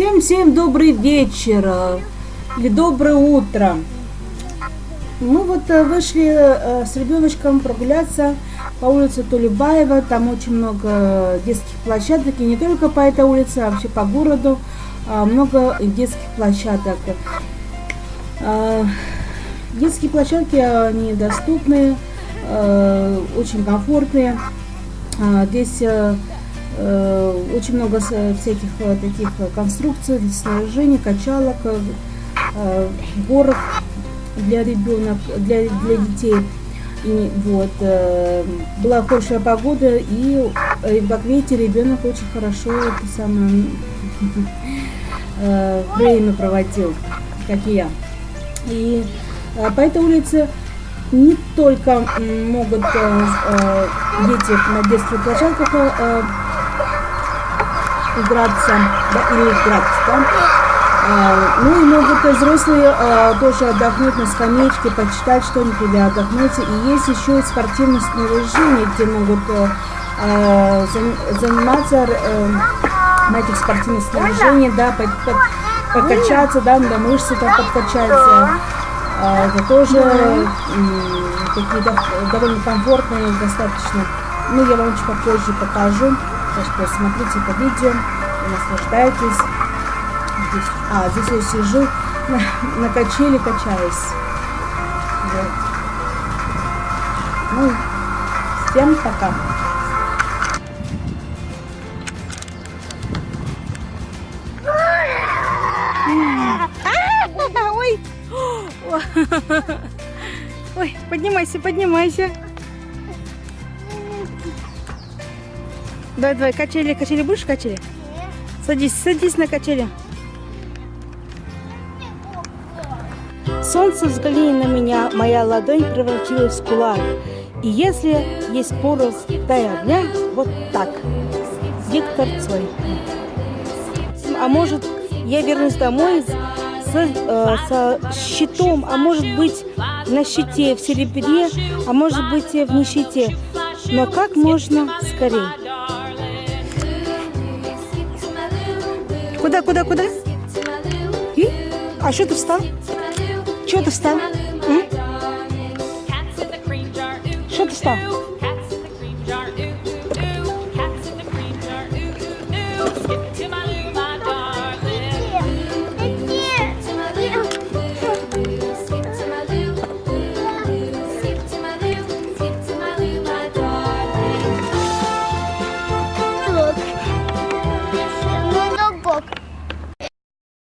Всем-всем добрый вечер э, или доброе утро. Мы вот э, вышли э, с ребеночком прогуляться по улице Тулебаева. Там очень много детских площадок. И не только по этой улице, а вообще по городу. Много детских площадок. Детские площадки, они доступные, очень комфортные. Здесь очень много всяких э, таких конструкций, снаряжений, качалок, э, горок для ребенок, для, для детей. И вот была хорошая погода, и как видите, ребенок очень хорошо это самое время проводил, как и я. И по этой улице не только могут дети на детских площадках играться, да, или играть, да. А, ну и могут взрослые а, тоже отдохнуть на скамеечке, почитать что-нибудь или отдохнуть. И есть еще и спортивное снаряжение, где могут а, заниматься на этих спортивных снаряжениях, да, под, под, покачаться, да, на мышцы там подкачаться. Это тоже такие довольно комфортные достаточно. Ну, я вам чуть попозже покажу. Так что смотрите это видео наслаждайтесь. Здесь, а, здесь я сижу на, на качели, качаюсь. Вот. Ну, всем пока. Ой, поднимайся, поднимайся. Давай, давай, качели, качели, будешь качели? Садись, садись на качели. Солнце взгляни на меня, моя ладонь превратилась в кулак. И если есть порох, дай огня, вот так. Виктор Цой. А может, я вернусь домой с, э, со щитом, а может быть на щите в серебре, а может быть в нищете. Но как можно скорее. Куда, куда, куда? И? А что ты встал? Что ты встал? Что ты встал?